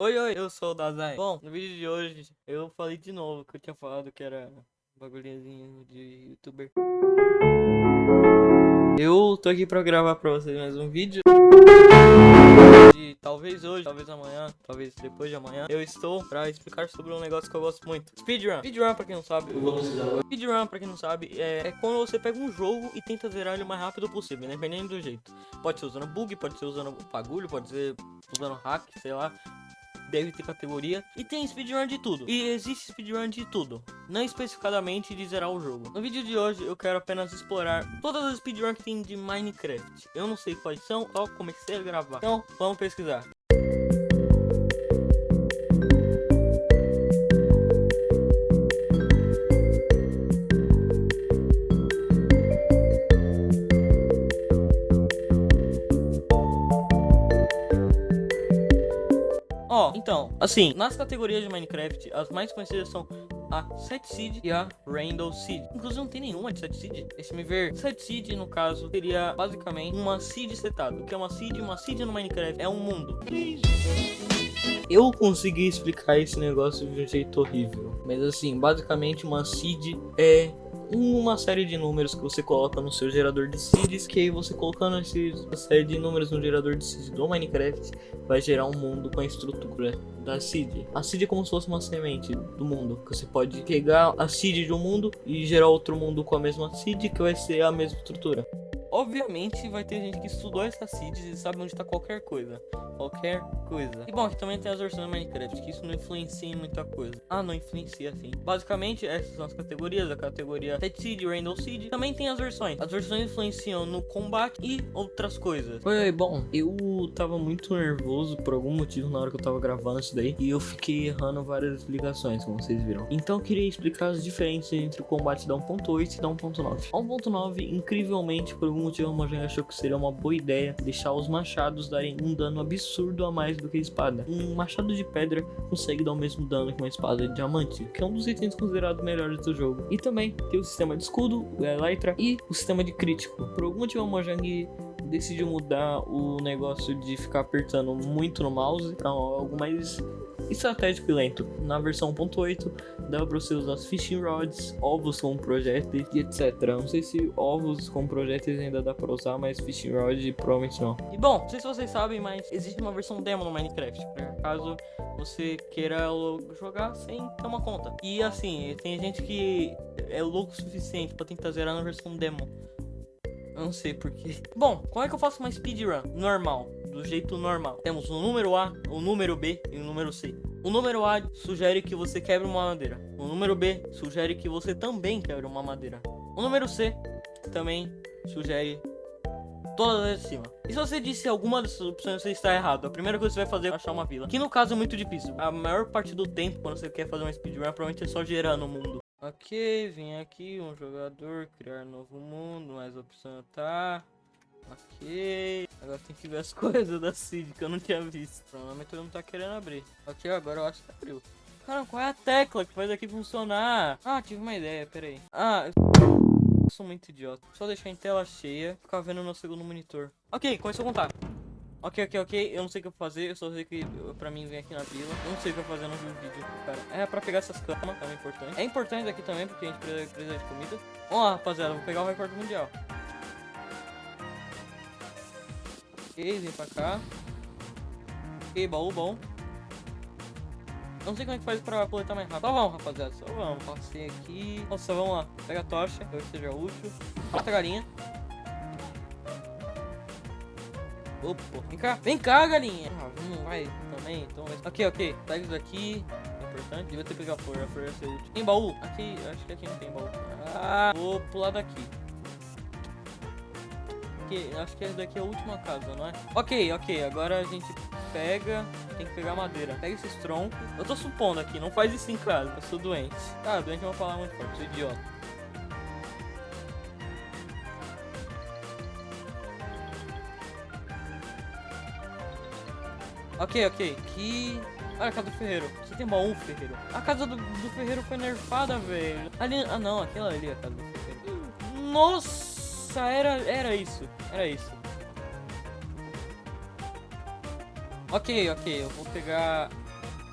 Oi, oi, eu sou o Dazai. Bom, no vídeo de hoje eu falei de novo que eu tinha falado que era bagulhinho de youtuber. Eu tô aqui pra gravar pra vocês mais um vídeo. De talvez hoje, talvez amanhã, talvez depois de amanhã. Eu estou pra explicar sobre um negócio que eu gosto muito. Speedrun. Speedrun, pra quem não sabe, eu vou. Speedrun, pra quem não sabe, é, é quando você pega um jogo e tenta zerar ele o mais rápido possível, independente do jeito. Pode ser usando bug, pode ser usando bagulho, pode ser usando hack, sei lá deve ter categoria. E tem speedrun de tudo. E existe speedrun de tudo. Não especificadamente de zerar o jogo. No vídeo de hoje eu quero apenas explorar todas as speedruns que tem de Minecraft. Eu não sei quais são, só comecei a gravar. Então vamos pesquisar. Ó, então, assim, nas categorias de Minecraft, as mais conhecidas são a Set Seed e a Rainbow Seed. Inclusive não tem nenhuma de Set Seed. Esse me ver. Set Seed, no caso, seria basicamente uma seed setada. O que é uma seed? Uma seed no Minecraft é um mundo. Eu consegui explicar esse negócio de um jeito horrível. Mas assim, basicamente uma seed é uma série de números que você coloca no seu gerador de seeds, que aí você colocando essa série de números no gerador de seeds do Minecraft, vai gerar um mundo com a estrutura da seed. A seed é como se fosse uma semente do mundo, que você pode pegar a seed de um mundo e gerar outro mundo com a mesma seed, que vai ser a mesma estrutura. Obviamente vai ter gente que estudou essas seeds e sabe onde está qualquer coisa. Qualquer coisa. E bom, aqui também tem as versões do Minecraft, que isso não influencia em muita coisa. Ah, não influencia sim. Basicamente, essas são as categorias. A categoria Set Seed, Rainbow Seed. Também tem as versões. As versões influenciam no combate e outras coisas. Foi bom, eu tava muito nervoso por algum motivo na hora que eu tava gravando isso daí. E eu fiquei errando várias explicações, como vocês viram. Então eu queria explicar as diferenças entre o combate da 1.8 e da 1.9. A 1.9, incrivelmente, por algum motivo, a Mojang achou que seria uma boa ideia deixar os machados darem um dano absurdo a mais do que espada. Um machado de pedra consegue dar o mesmo dano que uma espada de diamante, que é um dos itens considerados melhores do jogo. E também tem o sistema de escudo, o Elytra, e o sistema de crítico. Por algum motivo, a Mojang decidiu mudar o negócio de ficar apertando muito no mouse para algo mais estratégico e lento. Na versão 1.8 dava para você usar fishing rods, ovos com projéteis e etc. Não sei se ovos com projéteis ainda dá para usar, mas fishing rod provavelmente não. E bom, não sei se vocês sabem, mas existe uma versão demo no Minecraft, caso você queira jogar sem ter uma conta. E assim, tem gente que é louco o suficiente para tentar zerar na versão demo. Eu não sei porquê. Bom, como é que eu faço uma speedrun normal? Do jeito normal. Temos o número A, o número B e o número C. O número A sugere que você quebre uma madeira. O número B sugere que você também quebre uma madeira. O número C também sugere todas de cima. E se você disse alguma dessas opções, você está errado. A primeira coisa que você vai fazer é achar uma vila. Que no caso é muito difícil. A maior parte do tempo, quando você quer fazer uma speedrun, provavelmente é só gerando o mundo. Ok, vem aqui, um jogador, criar novo mundo, mais opção tá. Ok. Agora tem que ver as coisas da Cid que eu não tinha visto. Provavelmente todo mundo tá querendo abrir. Ok, agora eu acho que abriu. Cara, qual é a tecla que faz aqui funcionar? Ah, tive uma ideia, peraí. Ah, eu sou muito idiota. Só deixar em tela cheia, ficar vendo no segundo monitor. Ok, começou a contar. Ok, ok, ok. Eu não sei o que eu vou fazer. Eu só sei que pra mim vem aqui na vila. Eu não sei o que eu vou fazer no vídeo, cara. É pra pegar essas camas, também é importante. É importante aqui também, porque a gente precisa, precisa de comida. Vamos lá, rapaziada. Vou pegar o recorde mundial. Vem pra cá. Ok, baú bom. Não sei como é que faz pra coletar mais rápido. Só vamos, rapaziada. Só vamos. Passei aqui. Nossa, vamos lá. Pega a tocha. Talvez seja útil. Mata a galinha. Opa, vem cá, vem cá, galinha. Ah, vamos, vai também. Então, ok, ok. Pega isso daqui. É importante. Devia ter pegado a flor, a flor ia ser útil. Tem baú? Aqui, acho que aqui não tem baú. Ah, vou pular daqui. Acho que essa daqui é a última casa, não é? Ok, ok. Agora a gente pega. Tem que pegar madeira. Pega esses troncos. Eu tô supondo aqui, não faz isso em casa. Eu sou doente. Ah, doente é uma palavra muito forte, sou idiota. Ok, ok. Aqui... Olha a casa do ferreiro. Aqui tem baú, ferreiro. A casa do, do ferreiro foi nerfada, velho. Ali... Ah, não. Aquela ali é a casa do ferreiro. Nossa, era, era isso. Era isso. Ok, ok. Eu vou pegar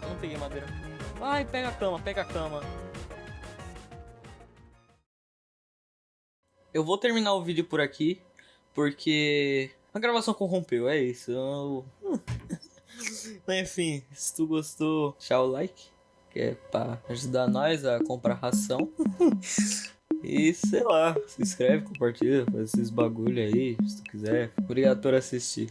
Eu não peguei madeira. Ai, pega a cama, pega a cama. Eu vou terminar o vídeo por aqui, porque a gravação corrompeu, é isso. Eu... Enfim, se tu gostou, deixa o like, que é pra ajudar nós a comprar ração. E sei lá, se inscreve, compartilha, faz esses bagulho aí, se tu quiser. Obrigado por assistir.